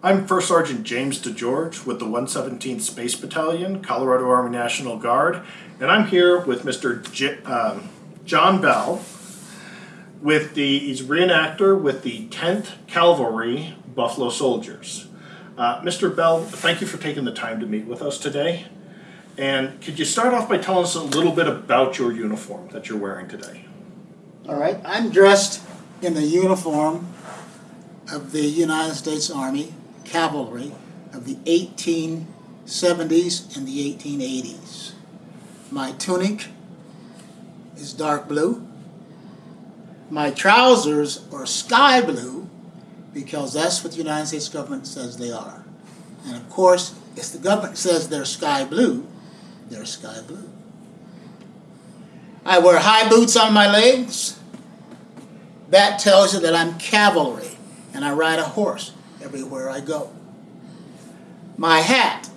I'm First Sergeant James DeGeorge with the 117th Space Battalion, Colorado Army National Guard, and I'm here with Mr. J- um, John Bell, with the he's reenactor with the 10th Cavalry Buffalo Soldiers. Uh, Mr. Bell, thank you for taking the time to meet with us today. And could you start off by telling us a little bit about your uniform that you're wearing today? All right, I'm dressed in the uniform of the United States Army Cavalry of the 1870s and the 1880s. My tunic is dark blue. My trousers are sky blue because that's what the United States government says they are. And of course, if the government says they're sky blue, they're sky blue. I wear high boots on my legs. That tells you that I'm cavalry and I ride a horse everywhere I go. My hat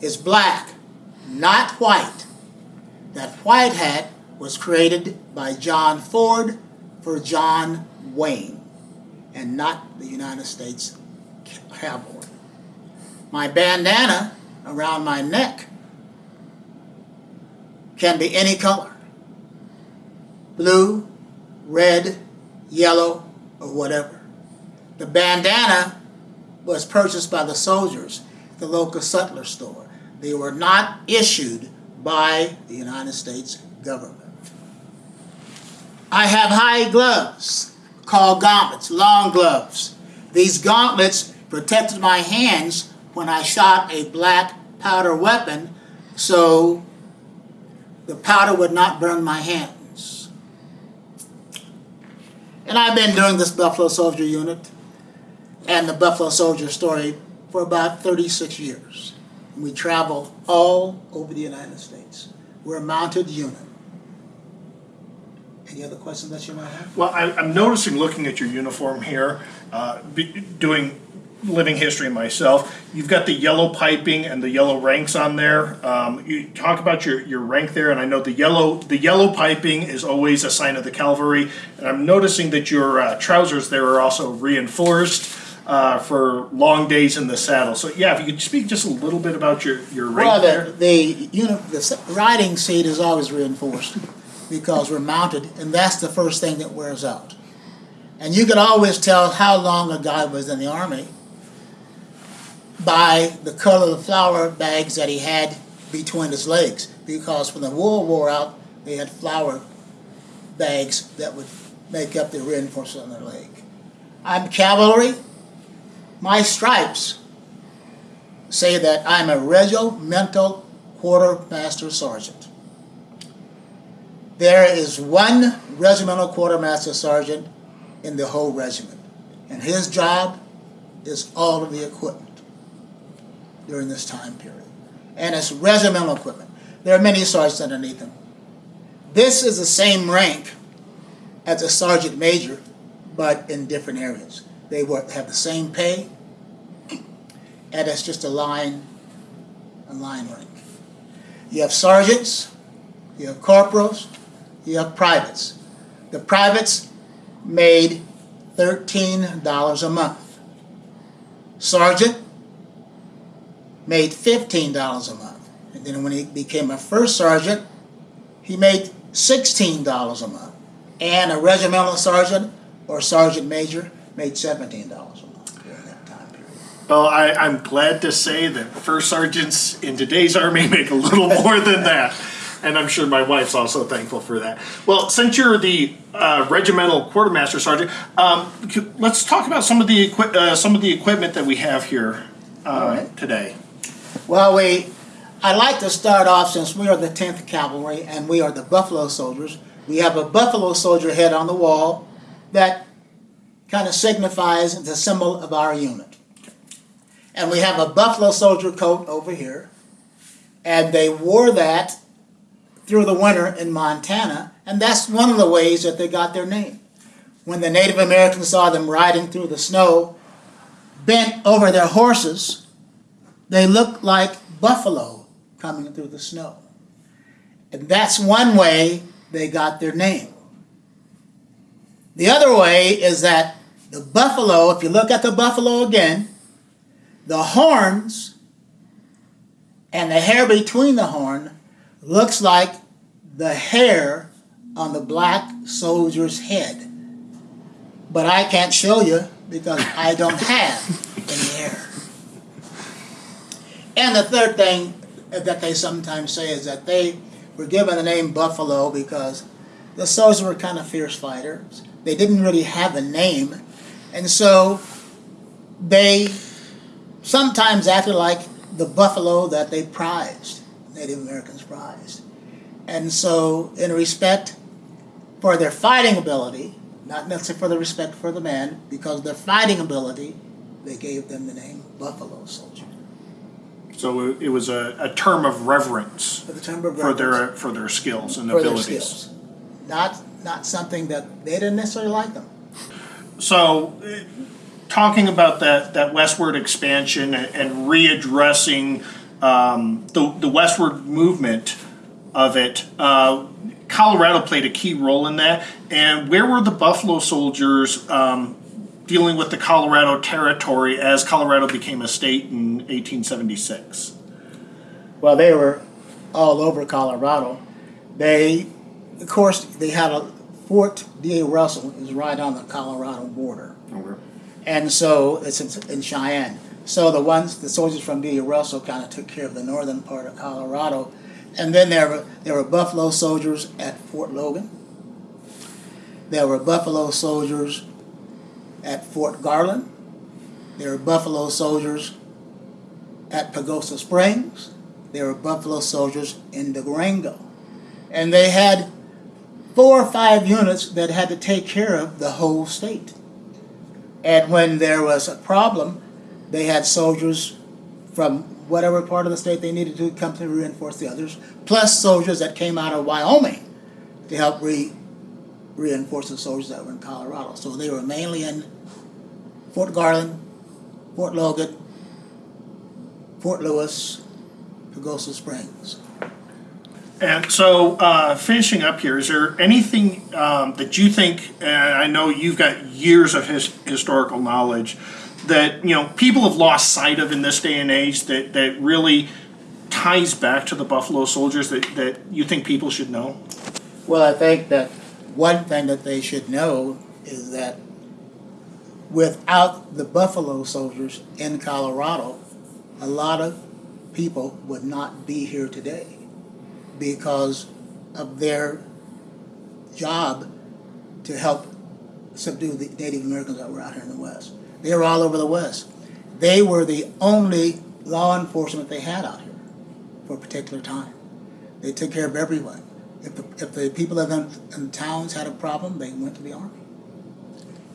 is black, not white. That white hat was created by John Ford for John Wayne and not the United States Cavalry. My bandana around my neck can be any color blue, red, yellow, or whatever. The bandana was purchased by the soldiers at the local sutler store. They were not issued by the United States government. I have high gloves called gauntlets, long gloves. These gauntlets protected my hands when I shot a black powder weapon so the powder would not burn my hands. And I've been doing this Buffalo Soldier unit and the Buffalo Soldier story for about 36 years. We travel all over the United States. We're a mounted unit. Any other questions that you might have? Well, I, I'm noticing looking at your uniform here, uh, be, doing living history myself. You've got the yellow piping and the yellow ranks on there. Um, you talk about your, your rank there, and I know the yellow the yellow piping is always a sign of the cavalry. And I'm noticing that your uh, trousers there are also reinforced uh, for long days in the saddle. So yeah, if you could speak just a little bit about your your rank Well, the, the, you know, the riding seat is always reinforced because we're mounted, and that's the first thing that wears out. And you can always tell how long a guy was in the army by the color of the flour bags that he had between his legs. Because when the wool wore out, they had flour bags that would make up the reinforcement on their leg. I'm cavalry. My stripes say that I'm a regimental quartermaster sergeant. There is one regimental quartermaster sergeant in the whole regiment, and his job is all of the equipment during this time period. And it's regimental equipment. There are many sergeants underneath him. This is the same rank as a sergeant major, but in different areas. They have the same pay, and that's just a line, a line rank. You have sergeants, you have corporals, you have privates. The privates made $13 a month. Sergeant made $15 a month. And then when he became a first sergeant, he made $16 a month. And a regimental sergeant or sergeant major made $17. Well, I, I'm glad to say that first sergeants in today's army make a little more than that. And I'm sure my wife's also thankful for that. Well, since you're the uh, regimental quartermaster sergeant, um, let's talk about some of the uh, some of the equipment that we have here uh, right. today. Well, we, I'd like to start off since we are the 10th Cavalry and we are the Buffalo Soldiers. We have a Buffalo Soldier head on the wall that kind of signifies the symbol of our unit. And we have a buffalo soldier coat over here. And they wore that through the winter in Montana, and that's one of the ways that they got their name. When the Native Americans saw them riding through the snow, bent over their horses, they looked like buffalo coming through the snow. And that's one way they got their name. The other way is that the buffalo, if you look at the buffalo again, the horns and the hair between the horn looks like the hair on the black soldier's head. But I can't show you because I don't have any hair. And the third thing that they sometimes say is that they were given the name Buffalo because the soldiers were kind of fierce fighters. They didn't really have a name. And so they sometimes acted like the buffalo that they prized, Native Americans prized. And so, in respect for their fighting ability, not necessarily for the respect for the man, because their fighting ability, they gave them the name Buffalo Soldier. So it was a, a term of reverence For the term of for their for their skills and for their abilities. skills. Not, not something that they didn't necessarily like them. So, talking about that, that westward expansion and, and readdressing um, the, the westward movement of it, uh, Colorado played a key role in that. And where were the Buffalo Soldiers um, dealing with the Colorado Territory as Colorado became a state in 1876? Well, they were all over Colorado. They, of course, they had a Fort D.A. Russell is right on the Colorado border. And so it's in, in Cheyenne. So the ones, the soldiers from D.A. Russell kind of took care of the northern part of Colorado. And then there were, there were Buffalo soldiers at Fort Logan. There were Buffalo soldiers at Fort Garland. There were Buffalo soldiers at Pagosa Springs. There were Buffalo soldiers in Durango. And they had four or five units that had to take care of the whole state. And when there was a problem, they had soldiers from whatever part of the state they needed to come to reinforce the others, plus soldiers that came out of Wyoming to help re- reinforce the soldiers that were in Colorado. So they were mainly in Fort Garland, Fort Logan, Fort Lewis, Pagosa Springs. And so, uh, finishing up here, is there anything um, that you think, and I know you've got years of his, historical knowledge, that you know people have lost sight of in this day and age that, that really ties back to the Buffalo Soldiers that, that you think people should know? Well, I think that one thing that they should know is that without the Buffalo soldiers in Colorado, a lot of people would not be here today because of their job to help subdue the Native Americans that were out here in the West. They were all over the West. They were the only law enforcement they had out here for a particular time. They took care of everyone. If the, if the people in the, in the towns had a problem, they went to the army.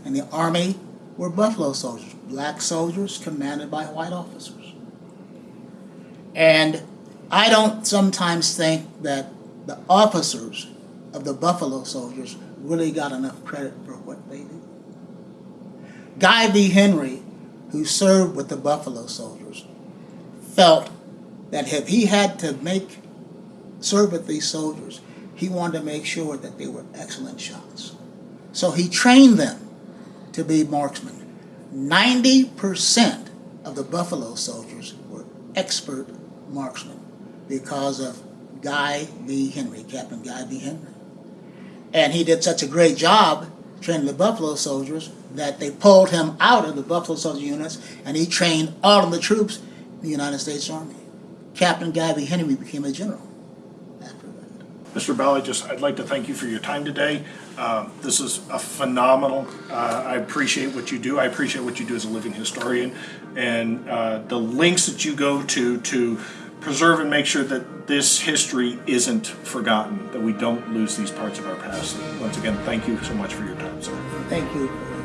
And the army were Buffalo soldiers, black soldiers commanded by white officers. And I don't sometimes think that the officers of the Buffalo soldiers really got enough credit for what they did. Guy V. Henry, who served with the Buffalo soldiers, felt that if he had to make serve with these soldiers, he wanted to make sure that they were excellent shots. So he trained them to be marksmen. 90% of the Buffalo soldiers were expert marksmen because of Guy V. Henry, Captain Guy V. Henry. And he did such a great job training the Buffalo soldiers that they pulled him out of the Buffalo soldier units and he trained all of the troops in the United States Army. Captain Guy V. Henry became a general after that. Mr. Bell, I just, I'd like to thank you for your time today. Um, This is a phenomenal, uh, I appreciate what you do. I appreciate what you do as a living historian. And uh, the links that you go to, to preserve and make sure that this history isn't forgotten, that we don't lose these parts of our past. Once again, thank you so much for your time, sir. Thank you